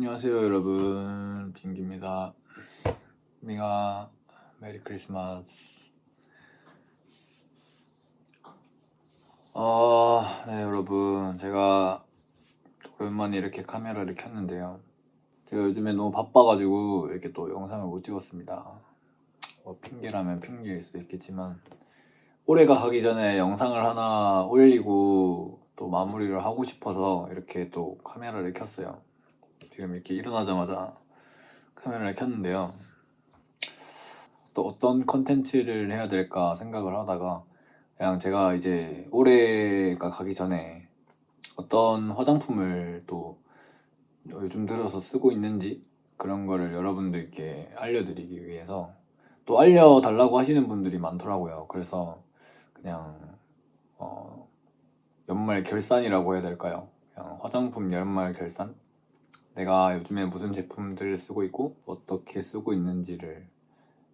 안녕하세요 여러분. 빙기입니다. 미가 메리 크리스마스. 어, 네 여러분. 제가 오랜만에 이렇게 카메라를 켰는데요. 제가 요즘에 너무 바빠가지고 이렇게 또 영상을 못 찍었습니다. 뭐 핑계라면 핑계일 수도 있겠지만 올해가 가기 전에 영상을 하나 올리고 또 마무리를 하고 싶어서 이렇게 또 카메라를 켰어요 지금 이렇게 일어나자마자 카메라를 켰는데요 또 어떤 컨텐츠를 해야 될까 생각을 하다가 그냥 제가 이제 올해가 가기 전에 어떤 화장품을 또 요즘 들어서 쓰고 있는지 그런 거를 여러분들께 알려드리기 위해서 또 알려달라고 하시는 분들이 많더라고요 그래서 그냥 어 연말 결산이라고 해야 될까요? 그냥 화장품 연말 결산? 내가 요즘에 무슨 제품들을 쓰고 있고 어떻게 쓰고 있는지를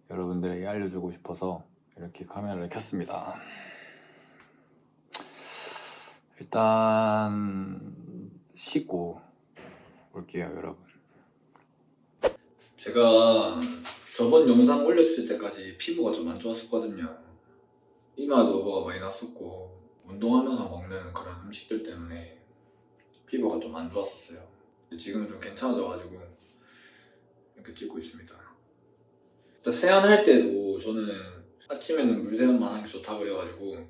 여러분들에게 알려주고 싶어서 이렇게 카메라를 켰습니다. 일단 씻고 올게요 여러분. 제가 저번 영상 올렸을 때까지 피부가 좀 안 좋았었거든요. 이마도 뭐가 많이 났었고 운동하면서 먹는 그런 음식들 때문에 피부가 좀 안 좋았었어요 지금은 좀 괜찮아져가지고 이렇게 찍고 있습니다. 일단 세안할 때도 저는 아침에는 물세안만 하는 게 좋다 그래가지고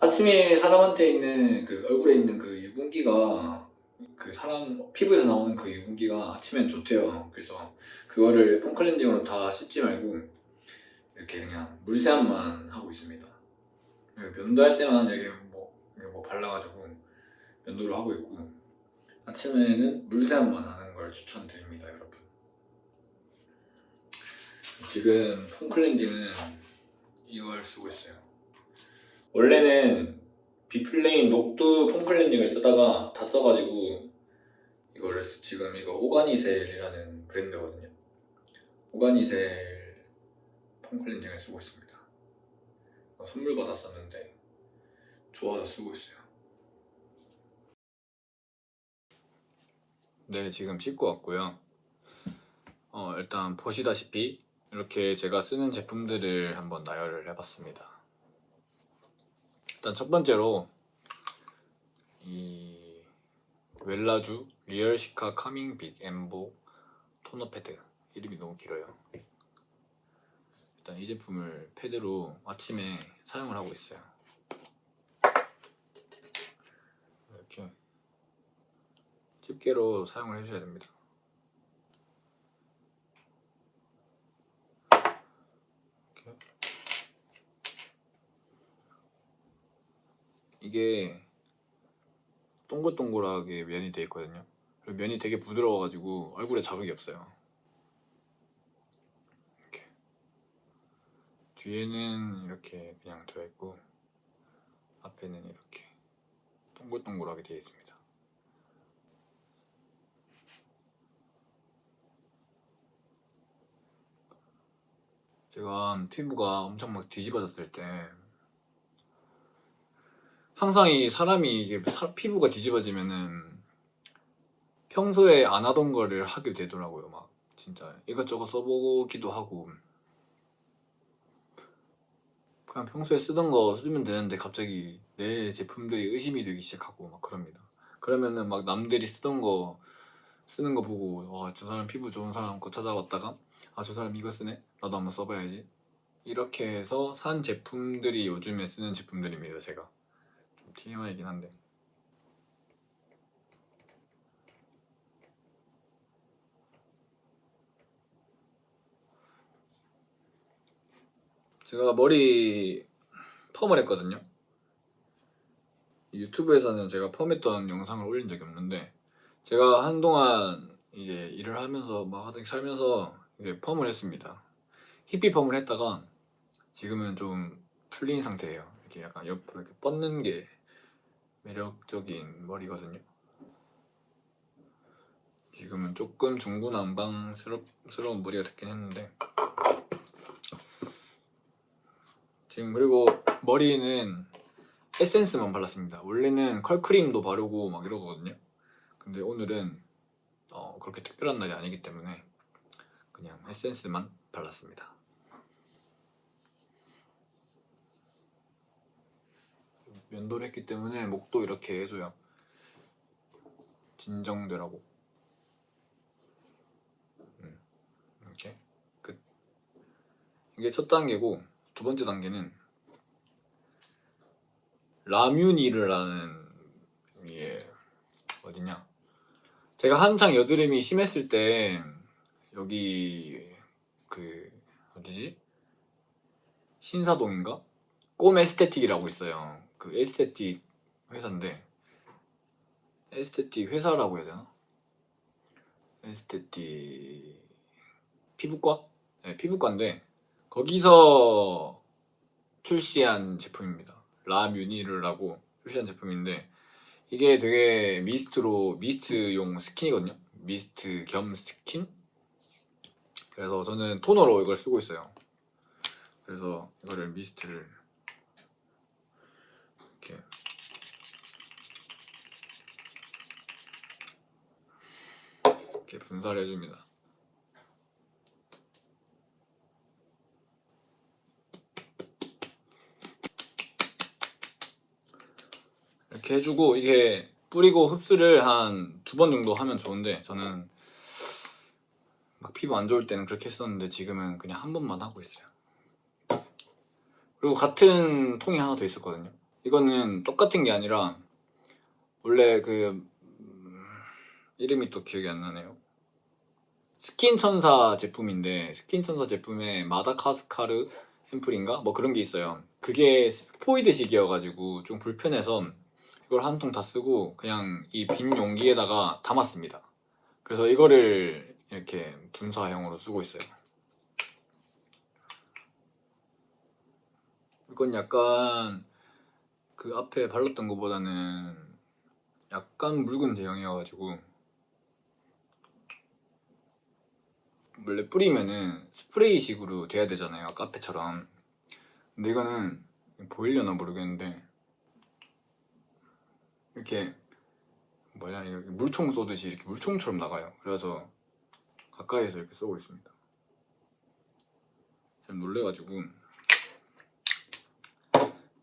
아침에 사람한테 있는 그 얼굴에 있는 그 유분기가 그 사람 피부에서 나오는 그 유분기가 아침엔 좋대요. 그래서 그거를 폼클렌징으로 다 씻지 말고 이렇게 그냥 물세안만 하고 있습니다. 면도할 때만 여기 뭐, 뭐 발라가지고 면도를 하고 있고 아침에는 물세안만 하는 걸 추천드립니다 여러분. 지금 폼클렌징은 이걸 쓰고 있어요. 원래는 비플레인 녹두 폼클렌징을 쓰다가 다 써가지고 이거를 지금 이거 오가니셀이라는 브랜드거든요. 오가니셀 폼클렌징을 쓰고 있습니다. 선물 받았었는데 좋아서 쓰고 있어요 네 지금 씻고 왔고요. 어, 일단 보시다시피 이렇게 제가 쓰는 제품들을 한번 나열을 해봤습니다. 일단 첫 번째로 이 웰라주 리얼시카 카밍 빅 엠보 토너 패드. 이름이 너무 길어요. 일단 이 제품을 패드로 아침에 사용을 하고 있어요 이렇게 집게로 사용을 해주셔야 됩니다. 이렇게. 이게 동글동글하게 면이 되어 있거든요. 면이 되게 부드러워가지고 얼굴에 자극이 없어요. 이렇게. 뒤에는 이렇게 그냥 되어 있고 앞에는 이렇게 동글동글하게 되어 있습니다 제가 피부가 엄청 막 뒤집어졌을 때 항상 이 사람이 이게 사, 피부가 뒤집어지면은 평소에 안 하던 거를 하게 되더라고요 막. 진짜 이것저것 써보기도 하고. 그냥 평소에 쓰던 거 쓰면 되는데 갑자기 내 제품들이 의심이 되기 시작하고 막 그럽니다. 그러면은 막 남들이 쓰던 거 쓰는 거 보고 와 저 사람 피부 좋은 사람 거 찾아봤다가 아 저 사람 이거 쓰네. 나도 한번 써봐야지. 이렇게 해서 산 제품들이 요즘에 쓰는 제품들입니다 제가. 좀 TMI이긴 한데. 제가 머리 펌을 했거든요. 유튜브에서는 제가 펌했던 영상을 올린 적이 없는데 제가 한동안 이제 일을 하면서 막 하던 살면서 펌을 했습니다. 히피 펌을 했다가 지금은 좀 풀린 상태예요. 이렇게 약간 옆으로 이렇게 뻗는 게 매력적인 머리거든요. 지금은 조금 중구난방스러운 머리가 됐긴 했는데. 지금 그리고 머리는 에센스만 발랐습니다. 원래는 컬크림도 바르고 막 이러거든요. 근데 오늘은 어, 그렇게 특별한 날이 아니기 때문에 그냥 에센스만 발랐습니다. 면도를 했기 때문에 목도 이렇게 해줘요. 진정되라고. 음, 이렇게 끝. 이게 첫 단계고 두 번째 단계는 라뮤니르라는 이게 어디냐? 제가 한창 여드름이 심했을 때 여기 그 어디지? 신사동인가? 꼼 에스테틱이라고 있어요. 그 에스테틱 회사인데 에스테틱 회사라고 해야 되나? 에스테틱 피부과? 네, 피부과인데 거기서 출시한 제품입니다. 라뮤니르라고 출시한 제품인데 이게 되게 미스트로 미스트용 스킨이거든요. 미스트 겸 스킨? 그래서 저는 토너로 이걸 쓰고 있어요. 그래서 이거를 미스트를 이렇게 이렇게 분사를 해줍니다. 이렇게 해주고 이게 뿌리고 흡수를 한 두 번 정도 하면 좋은데 저는 막 피부 안 좋을 때는 그렇게 했었는데 지금은 그냥 한 번만 하고 있어요. 그리고 같은 통이 하나 더 있었거든요. 이거는 똑같은 게 아니라 원래 그 음, 이름이 또 기억이 안 나네요. 스킨천사 제품인데 스킨천사 제품에 마다카스카르 앰플인가? 뭐 그런 게 있어요. 그게 스포이드식이어가지고 좀 불편해서 이걸 한 통 다 쓰고 그냥 이 빈 용기에다가 담았습니다. 그래서 이거를 이렇게 분사형으로 쓰고 있어요. 이건 약간 그 앞에 발랐던 것보다는 약간 묽은 제형이어가지고 원래 뿌리면은 스프레이식으로 돼야 되잖아요 앞에처럼 근데 이거는 보이려나 모르겠는데 이렇게 뭐냐 물총 쏘듯이 이렇게 물총처럼 나가요 그래서 가까이에서 이렇게 쏘고 있습니다. 좀 놀래가지고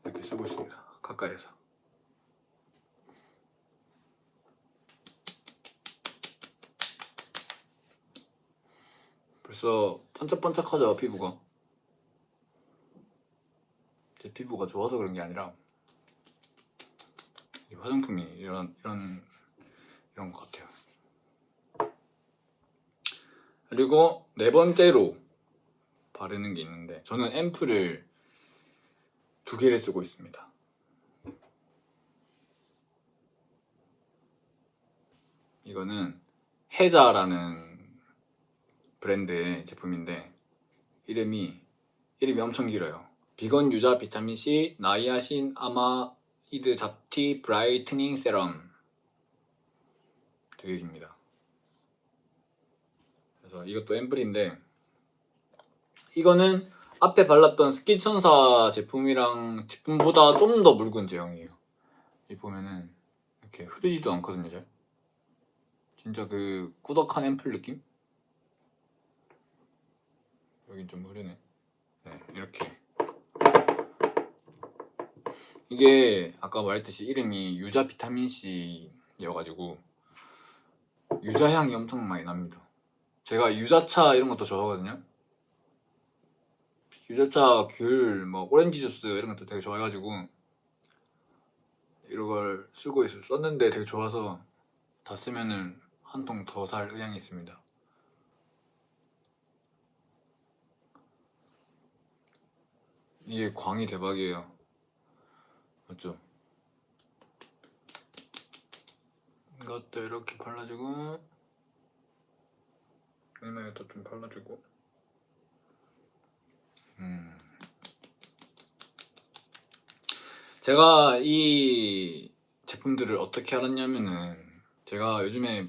이렇게 쓰고 있습니다. 가까이에서. 벌써 반짝반짝하죠 피부가. 제 피부가 좋아서 그런 게 아니라 이 화장품이 이런 이런 이런 것 같아요 그리고 네 번째로 바르는 게 있는데 저는 앰플을 두 개를 쓰고 있습니다. 이거는 해자라는 브랜드의 제품인데 이름이 이름이 엄청 길어요. 비건 유자 비타민C 나이아신 아마이드 잡티 brightening 세럼 되게 깁니다 그래서 이것도 앰플인데 이거는 앞에 발랐던 스킨천사 제품이랑 제품보다 좀 더 묽은 제형이에요. 이 보면은 이렇게 흐르지도 않거든요 잘. 진짜 그 꾸덕한 앰플 느낌? 여긴 좀 흐르네. 네 이렇게. 이게 아까 말했듯이 이름이 유자 비타민C 여가지고 유자 향이 엄청 많이 납니다 제가 유자차 이런 것도 좋아하거든요. 유자차, 귤, 뭐 오렌지 주스 이런 것도 되게 좋아해가지고 이런 걸 쓰고 있어요 썼는데 되게 좋아서 다 쓰면은 한 통 더 살 의향이 있습니다. 이게 광이 대박이에요. 맞죠? 이것도 이렇게 발라주고 이마에도 좀 발라주고. 음. 제가 이 제품들을 어떻게 알았냐면은 제가 요즘에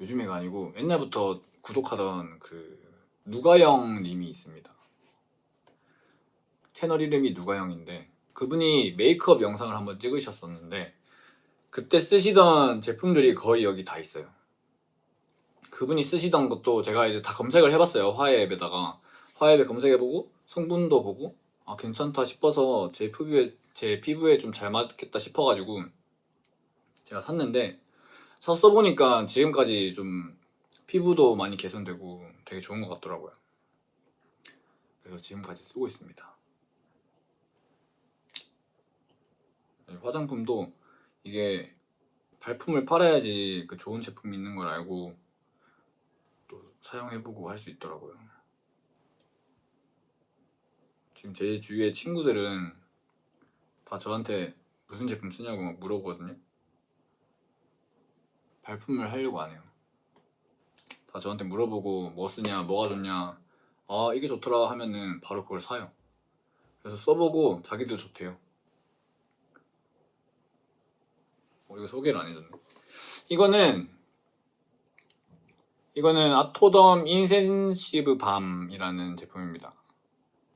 요즘에가 아니고 옛날부터 구독하던 그 누가영 님이 있습니다. 채널 이름이 누가영인데 그분이 메이크업 영상을 한번 찍으셨었는데 그때 쓰시던 제품들이 거의 여기 다 있어요 그분이 쓰시던 것도 제가 이제 다 검색을 해봤어요 화해 앱에다가. 화해 앱에 검색해보고 성분도 보고 아 괜찮다 싶어서 제 피부에 제 피부에 좀 잘 맞겠다 싶어가지고 제가 샀는데 사서 써보니까 지금까지 좀 피부도 많이 개선되고 되게 좋은 것 같더라고요. 그래서 지금까지 쓰고 있습니다. 네, 화장품도 이게 발품을 팔아야지 그 좋은 제품이 있는 걸 알고 또 사용해보고 할 수 있더라고요. 지금 제 주위의 친구들은 다 저한테 무슨 제품 쓰냐고 막 물어보거든요. 발품을 하려고 안 해요. 다 저한테 물어보고 뭐 쓰냐, 뭐가 좋냐, 아 이게 좋더라 하면은 바로 그걸 사요. 그래서 써보고 자기도 좋대요. 어, 이거 소개를 안 해줬네. 이거는 이거는 아토덤 인센시브 밤이라는 제품입니다.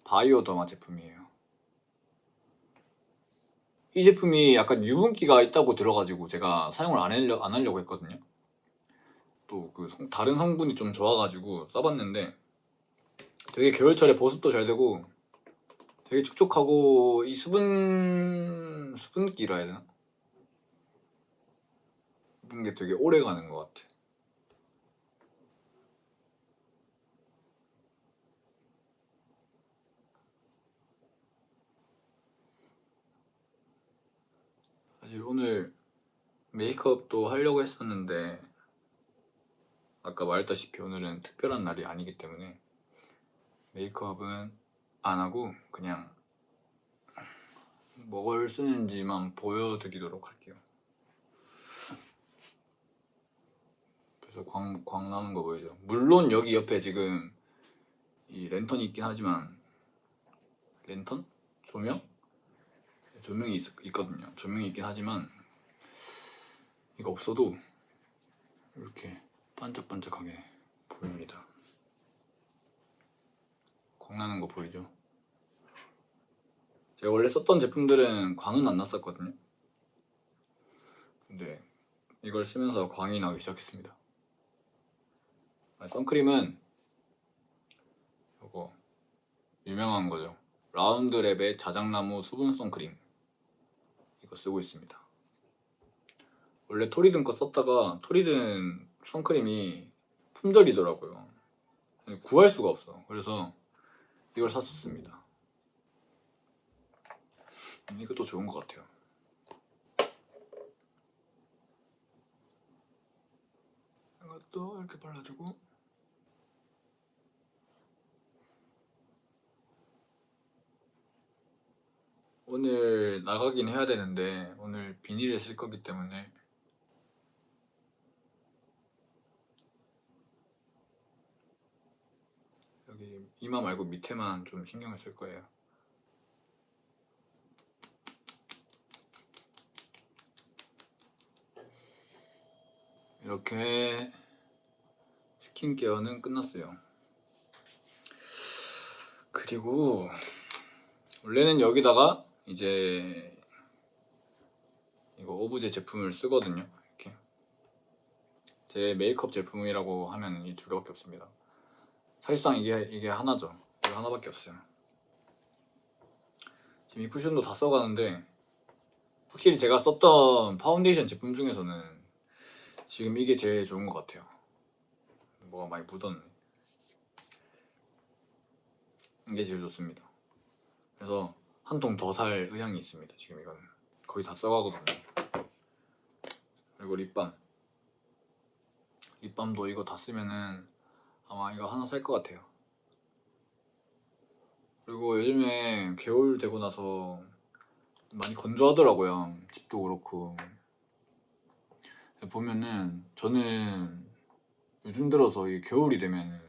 바이오더마 제품이에요. 이 제품이 약간 유분기가 있다고 들어가지고 제가 사용을 안, 하려, 안 하려고 했거든요. 또 그 다른 성분이 좀 좋아가지고 써봤는데 되게 겨울철에 보습도 잘 되고 되게 촉촉하고 이 수분 수분기라 해야 되나? 입은 게 되게 오래 가는 것 같아. 사실 오늘 메이크업도 하려고 했었는데 아까 말했다시피 오늘은 특별한 날이 아니기 때문에 메이크업은 안 하고 그냥 뭐를 쓰는지만 보여드리도록 할게요. 그래서 광, 광 나는 거 보이죠? 물론 여기 옆에 지금 이 랜턴이 있긴 하지만 랜턴? 조명? 조명이 있, 있거든요. 조명이 있긴 하지만 이거 없어도 이렇게 반짝반짝하게 보입니다. 광 나는 거 보이죠? 제가 원래 썼던 제품들은 광은 안 났었거든요. 근데 이걸 쓰면서 광이 나기 시작했습니다. 아, 선크림은 이거 유명한 거죠. 라운드랩의 자작나무 수분 선크림. 이 거 쓰고 있습니다. 원래 토리든 거 썼다가 토리든 선크림이 품절이더라고요. 구할 수가 없어. 그래서 이걸 샀었습니다. 이것도 좋은 것 같아요. 이것도 이렇게 발라주고 오늘 나가긴 해야 되는데 오늘 비닐을 쓸 거기 때문에. 여기 이마 말고 밑에만 좀 신경을 쓸 거예요. 이렇게 스킨케어는 끝났어요. 그리고 원래는 여기다가 이제 이거 오브제 제품을 쓰거든요 이렇게. 제 메이크업 제품이라고 하면 이 두 개밖에 없습니다. 사실상 이게 이게 하나죠. 이거 하나밖에 없어요. 지금 이 쿠션도 다 써가는데 확실히 제가 썼던 파운데이션 제품 중에서는 지금 이게 제일 좋은 것 같아요. 뭐가 많이 묻었네. 이게 제일 좋습니다. 그래서 한 통 더 살 의향이 있습니다. 지금 이거는 거의 다 써가거든요. 그리고 립밤. 립밤도 이거 다 쓰면은 아마 이거 하나 살 것 같아요. 그리고 요즘에 겨울 되고 나서 많이 건조하더라고요. 집도 그렇고. 보면은 저는 요즘 들어서 이 겨울이 되면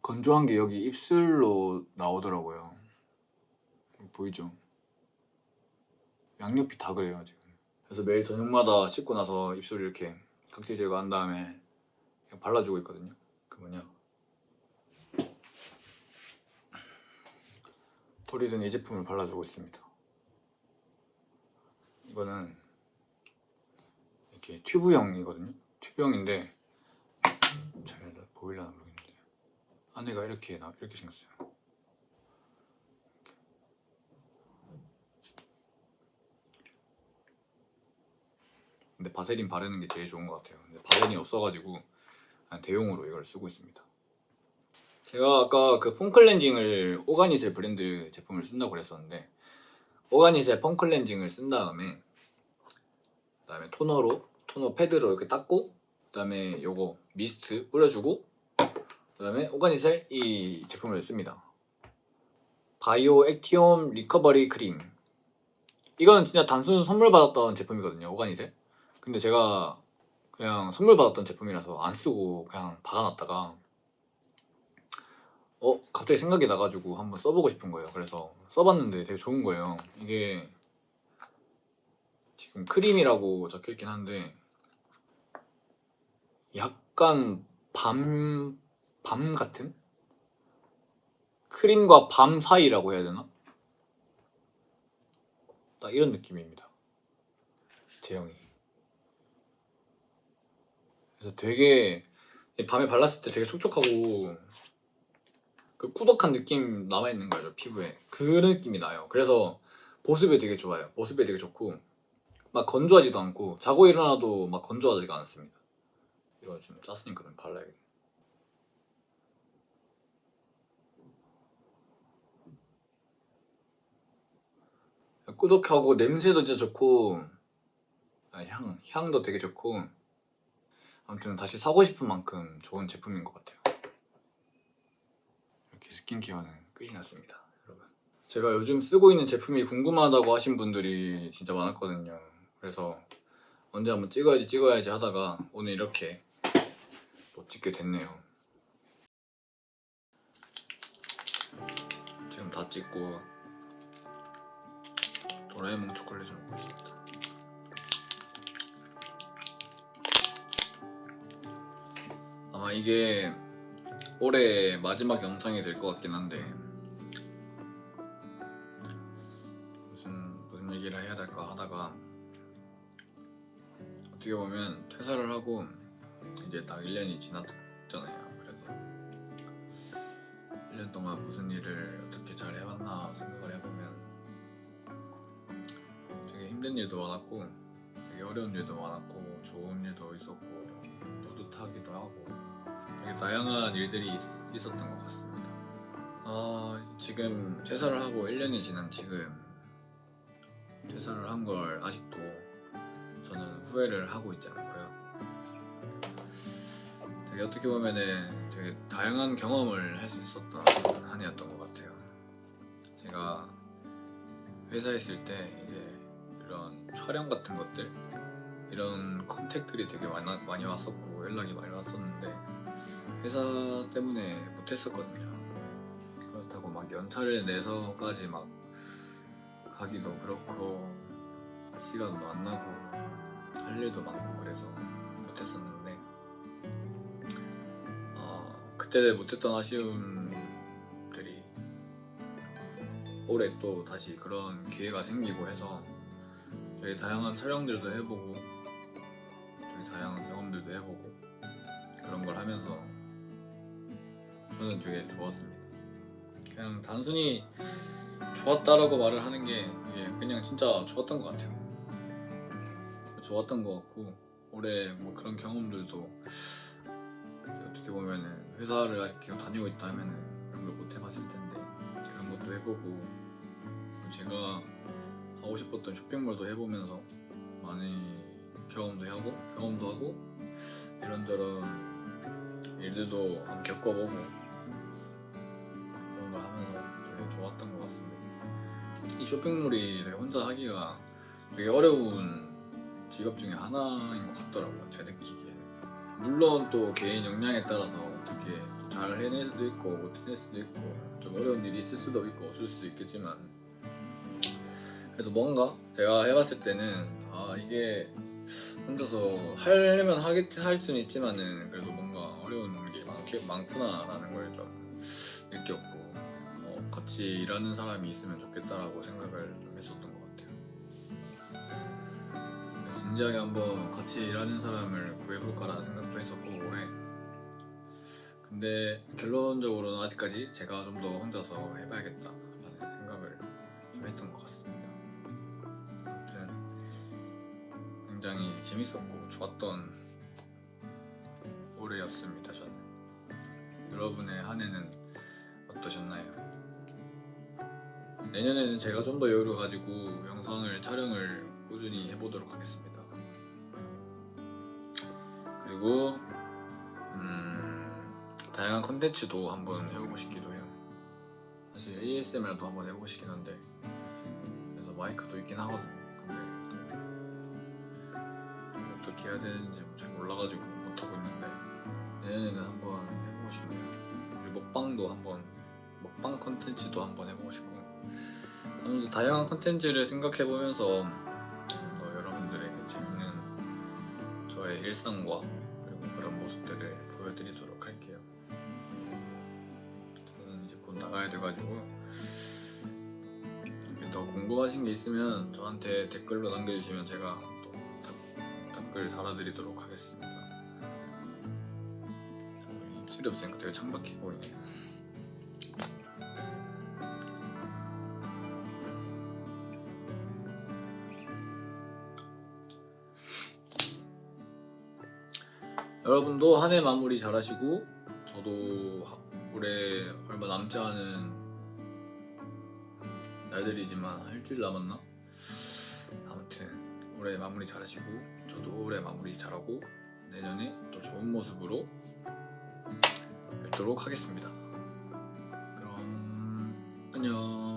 건조한 게 여기 입술로 나오더라고요 보이죠? 양옆이 다 그래요 지금. 그래서 매일 저녁마다 씻고 나서 입술 이렇게 각질 제거한 다음에 그냥 발라주고 있거든요. 그 뭐냐. 토리든 이 제품을 발라주고 있습니다. 이거는 이렇게 튜브형이거든요. 튜브형인데 잘 보일라나 모르겠는데. 안에가 이렇게 나 이렇게 생겼어요. 근데 바세린 바르는 게 제일 좋은 것 같아요. 근데 바세린이 없어가지고 대용으로 이걸 쓰고 있습니다. 제가 아까 그 폼클렌징을 오가니셀 브랜드 제품을 쓴다고 그랬었는데 오가니셀 폼클렌징을 쓴 다음에 그다음에 토너로 토너 패드로 이렇게 닦고 그다음에 요거 미스트 뿌려주고 그다음에 오가니셀 이 제품을 씁니다. Bio Actiome recovery cream 이거는 진짜 단순 선물 받았던 제품이거든요 오가니셀 근데 제가 그냥 선물 받았던 제품이라서 안 쓰고 그냥 박아놨다가 어 갑자기 생각이 나가지고 한번 써보고 싶은 거예요 그래서 써봤는데 되게 좋은 거예요 이게 지금 크림이라고 적혀있긴 한데 약간 밤, 밤 같은? 크림과 밤 사이라고 해야 되나? 딱 이런 느낌입니다 제형이 그래서 되게 밤에 발랐을 때 되게 촉촉하고 그 꾸덕한 느낌 남아있는 거죠 피부에. 그 느낌이 나요. 그래서 보습에 되게 좋아요. 보습에 되게 좋고 막 건조하지도 않고 자고 일어나도 막 건조하지가 않습니다. 이거 좀 짰으니까 좀 발라야겠네. 꾸덕하고 냄새도 진짜 좋고 아, 향, 향도 되게 좋고 아무튼 다시 사고 싶은 만큼 좋은 제품인 것 같아요. 이렇게 스킨케어는 끝이 났습니다 여러분. 제가 요즘 쓰고 있는 제품이 궁금하다고 하신 분들이 진짜 많았거든요. 그래서 언제 한번 찍어야지 찍어야지 하다가 오늘 이렇게 못 찍게 됐네요. 지금 다 찍고 도라에몽 초콜릿을 먹고 있습니다 아마 이게 올해 마지막 영상이 될 것 같긴 한데. 무슨 무슨 얘기를 해야 될까 하다가 어떻게 보면 퇴사를 하고 이제 딱 1년이 지났잖아요 그래서. 1년 동안 무슨 일을 어떻게 잘 해왔나 생각을 해보면 되게 힘든 일도 많았고 되게 어려운 일도 많았고 좋은 일도 있었고 뿌듯하기도 하고 다양한 일들이 있, 었던것 같습니다. 아, 지금 퇴사를 하고 1년이 지난 지금 퇴사를 한 걸 아직도 저는 후회를 하고 있지 않고요. 되게 어떻게 보면은 되게 다양한 경험을 할 수 있었던 한 해였던 것 같아요. 제가 회사에 있을 때 이제 이런 촬영 같은 것들 이런 컨택들이 되게 많이 왔었고 연락이 많이 왔었는데 회사 때문에 못했었거든요. 그렇다고 막 연차를 내서까지 막 가기도 그렇고 시간도 안 나고 할 일도 많고 그래서 못했었는데 어, 그때 못했던 아쉬움들이 올해 또 다시 그런 기회가 생기고 해서 되게 다양한 촬영들도 해보고 되게 다양한 경험들도 해보고 그런 걸 하면서 저는 되게 좋았습니다. 그냥 단순히 좋았다라고 말을 하는 게 그냥 진짜 좋았던 것 같아요. 좋았던 것 같고 올해 뭐 그런 경험들도 어떻게 보면은 회사를 아직 다니고 있다 하면은 그런 걸 못 해봤을 텐데 그런 것도 해보고 제가 하고 싶었던 쇼핑몰도 해보면서 많이 경험도 하고 경험도 하고 이런저런 일들도 한번 겪어보고 걸 하면서 되게 좋았던 것 같습니다. 이 쇼핑몰이 혼자 하기가 되게 어려운 직업 중에 하나인 것 같더라고요 제 느끼기에는 물론 또 개인 역량에 따라서 어떻게 잘 해낼 수도 있고 못 해낼 수도 있고 좀 어려운 일이 있을 수도 있고 없을 수도 있겠지만 그래도 뭔가 제가 해봤을 때는 아 이게 혼자서 하려면 할 수는 있지만은 그래도 뭔가 어려운 게 많게 많구나 라는 걸 좀 느꼈고 어, 같이 일하는 사람이 있으면 좋겠다라고 생각을 좀 했었던 것 같아요. 진지하게 한번 같이 일하는 사람을 구해볼까라는 생각도 했었고 올해 근데 결론적으로는 아직까지 제가 좀 더 혼자서 해봐야겠다 라는 생각을 좀 했던 것 같습니다. 아무튼 굉장히 재밌었고 좋았던 올해였습니다. 저는 여러분의 한 해는 어떠셨나요? 내년에는 제가 좀 더 여유를 가지고 영상을 촬영을 꾸준히 해보도록 하겠습니다. 그리고 음, 다양한 컨텐츠도 한번 해보고 싶기도 해요. 사실 ASMR도 한번 해보고 싶긴 한데 그래서 마이크도 있긴 하거든요. 근데 또 어떻게 해야 되는지 잘 몰라가지고 못하고 있는데 내년에는 한번 해보고 싶네요. 그리고 먹방도 한번 먹방 컨텐츠도 한번 해보고 싶고 아무튼 다양한 컨텐츠를 생각해보면서 좀더 여러분들에게 재밌는 저의 일상과 그리고 그런 모습들을 보여드리도록 할게요. 저는 이제 곧 나가야 돼가지고 더 궁금하신 게 있으면 저한테 댓글로 남겨주시면 제가 또 답- 댓글 달아드리도록 하겠습니다. 입술이 없으니까 되게 창박해 보이네요. 여러분도 한 해 마무리 잘 하시고 저도 하- 올해 얼마 남지 않은 날들이지만 한 일주일 남았나? 아무튼 올해 마무리 잘 하시고 저도 올해 마무리 잘하고 내년에 또 좋은 모습으로 뵙도록 하겠습니다 그럼 안녕